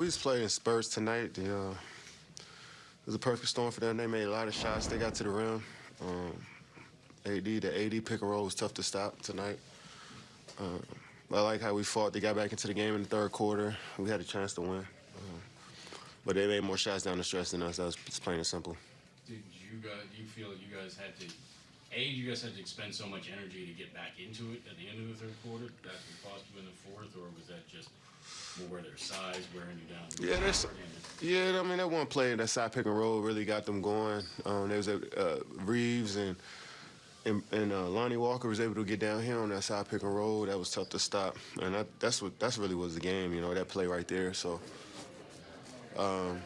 We just played in Spurs tonight. The, uh, it was a perfect storm for them. They made a lot of shots. They got to the rim. Um, AD, the AD pick and roll was tough to stop tonight. Uh, I like how we fought. They got back into the game in the third quarter. We had a chance to win. Uh, but they made more shots down the stretch than us. That was plain and simple. Did you guys? You feel you guys had to? A, you guys had to expend so much energy to get back into it at the end of the third quarter that could cost you in the fourth, or was that just more their size wearing you down? Yeah, that's yeah. I mean, that one play, that side pick and roll, really got them going. Um, there was a uh, Reaves and and, and uh, Lonnie Walker was able to get down here on that side pick and roll. That was tough to stop, and that, that's what that's really was the game. You know, that play right there. So. Um,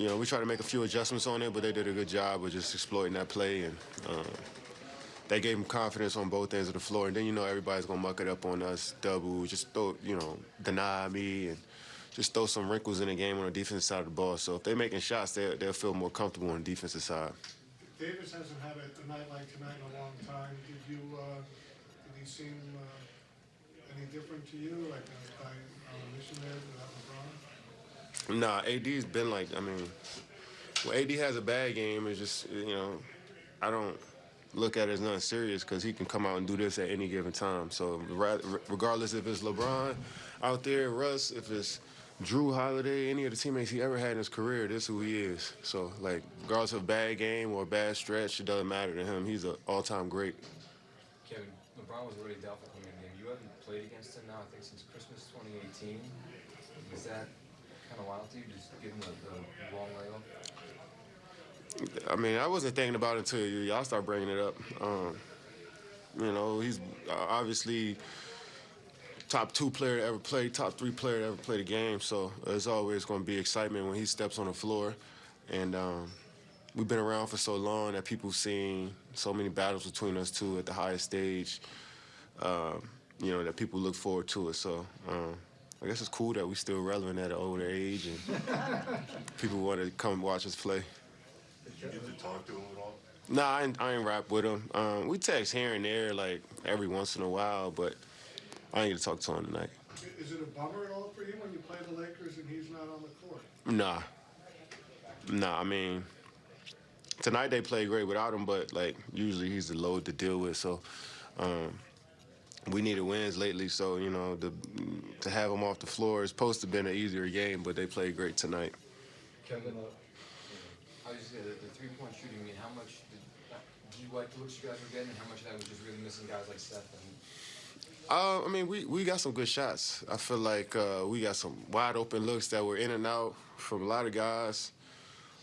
you know, we tried to make a few adjustments on it, but they did a good job of just exploiting that play, and um, they gave them confidence on both ends of the floor. And then you know everybody's gonna muck it up on us, double, just throw, you know, deny me, and just throw some wrinkles in the game on the defensive side of the ball. So if they're making shots, they they'll feel more comfortable on the defensive side. Davis hasn't had a, night like tonight in a long time. Did you uh, did he seem uh, any different to you, like uh, by a mission there without LeBron? Nah, AD's been like, I mean, when AD has a bad game, it's just, you know, I don't look at it as nothing serious because he can come out and do this at any given time. So regardless if it's LeBron out there, Russ, if it's Jrue Holiday, any of the teammates he ever had in his career, this is who he is. So, like, regardless of a bad game or bad stretch, it doesn't matter to him. He's an all-time great. Kevin, LeBron was already doubtful coming in. You haven't played against him now, I think, since Christmas 2018. Is that kind of wild to you, just giving the, the long layup? I mean, I wasn't thinking about it until y'all start bringing it up. Um, you know, he's obviously top two player to ever play, top three player to ever play the game. So there's always going to be excitement when he steps on the floor. And um, we've been around for so long that people seen so many battles between us two at the highest stage. Um, you know that people look forward to it. So. Um, I guess it's cool that we're still relevant at an older age and people want to come watch us play. Did you get to talk to him at all? Nah, I ain't, I ain't rap with him. Um, we text here and there, like, every once in a while, but I ain't get to talk to him tonight. Is it a bummer at all for you when you play the Lakers and he's not on the court? Nah. Nah, I mean, tonight they played great without him, but, like, usually he's the load to deal with, so... Um, we needed wins lately, so you know the, to have them off the floor is supposed to have been an easier game, but they played great tonight. Kevin, uh, I was just the, the three-point shooting. I mean, how much did, did you like the looks you guys were getting, and how much of that was just really missing guys like Steph? And... Uh, I mean, we, we got some good shots. I feel like uh, we got some wide open looks that were in and out from a lot of guys.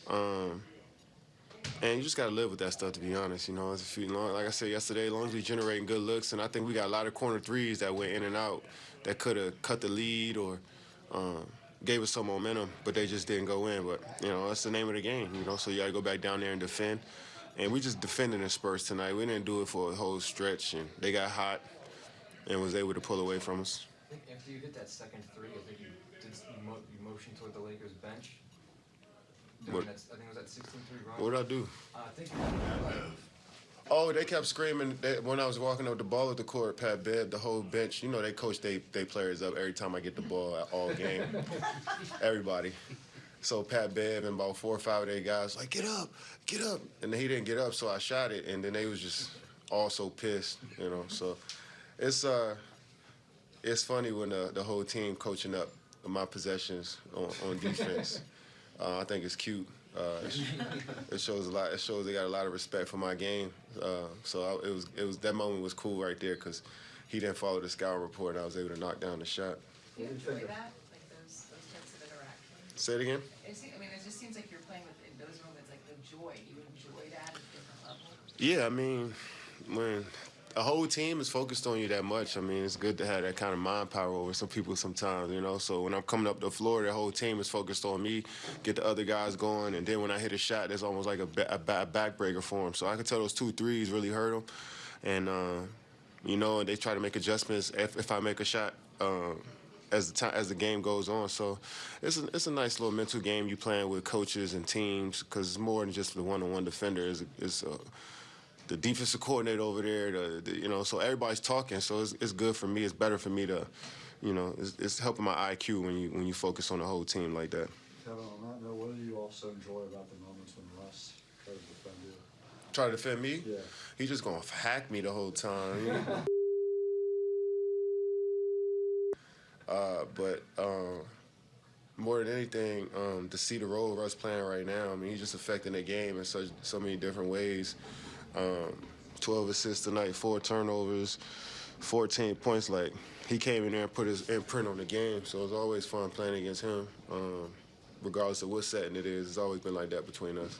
Um, and you just got to live with that stuff, to be honest. You know, as a few, long, like I said yesterday, as long as we generating good looks, and I think we got a lot of corner threes that went in and out that could have cut the lead or um, gave us some momentum, but they just didn't go in. But, you know, that's the name of the game, you know, so you got to go back down there and defend. And we just defended the Spurs tonight. We didn't do it for a whole stretch, and they got hot and was able to pull away from us. After you hit that second three, I think you did you, mo you motioned toward the Lakers bench. What? I think it was that 16 3 run. What did I do? Uh, I think Oh, they kept screaming when I was walking up the ball at the court. Pat Bev, the whole bench. You know they coach they they players up every time I get the ball at all game. Everybody. So Pat Bev and about four or five of their guys like get up, get up, and he didn't get up, so I shot it, and then they was just all so pissed, you know. So it's uh it's funny when the the whole team coaching up my possessions on, on defense. Uh, I think it's cute. Uh, it shows a lot. It shows they got a lot of respect for my game. Uh, so I, it was it was that moment was cool right there because he didn't follow the scout report. and I was able to knock down the shot. Do you enjoy that, like those those types of interactions? Say it again. It I mean, it just seems like you're playing with in those moments, like the joy. You enjoy that at a different level. Yeah, I mean, when a whole team is focused on you that much. I mean, it's good to have that kind of mind power over some people sometimes, you know. So when I'm coming up the floor, the whole team is focused on me, get the other guys going, and then when I hit a shot, it's almost like a, a, backbreaker for them. So I could tell those two threes really hurt them, and uh, you know, they try to make adjustments if, if I make a shot. Uh, as the time as the game goes on, so it's a, it's a nice little mental game you playing with coaches and teams because it's more than just the one-on-one defender. It's, it's a, the defensive coordinator over there, the, the, you know, so everybody's talking. So it's, it's good for me. It's better for me to you know, it's, it's helping my IQ when you when you focus on the whole team like that. Kevin, on that note, what do you also enjoy about the moments when Russ tries to defend you? Try to defend me. Yeah. He just gonna hack me the whole time. uh, but um, more than anything, um, to see the role Russ playing right now, I mean, he's just affecting the game in such so many different ways. Um, Twelve assists tonight, four turnovers, fourteen points. Like he came in there and put his imprint on the game, so it's always fun playing against him. Um, regardless of what setting it is, it's always been like that between us.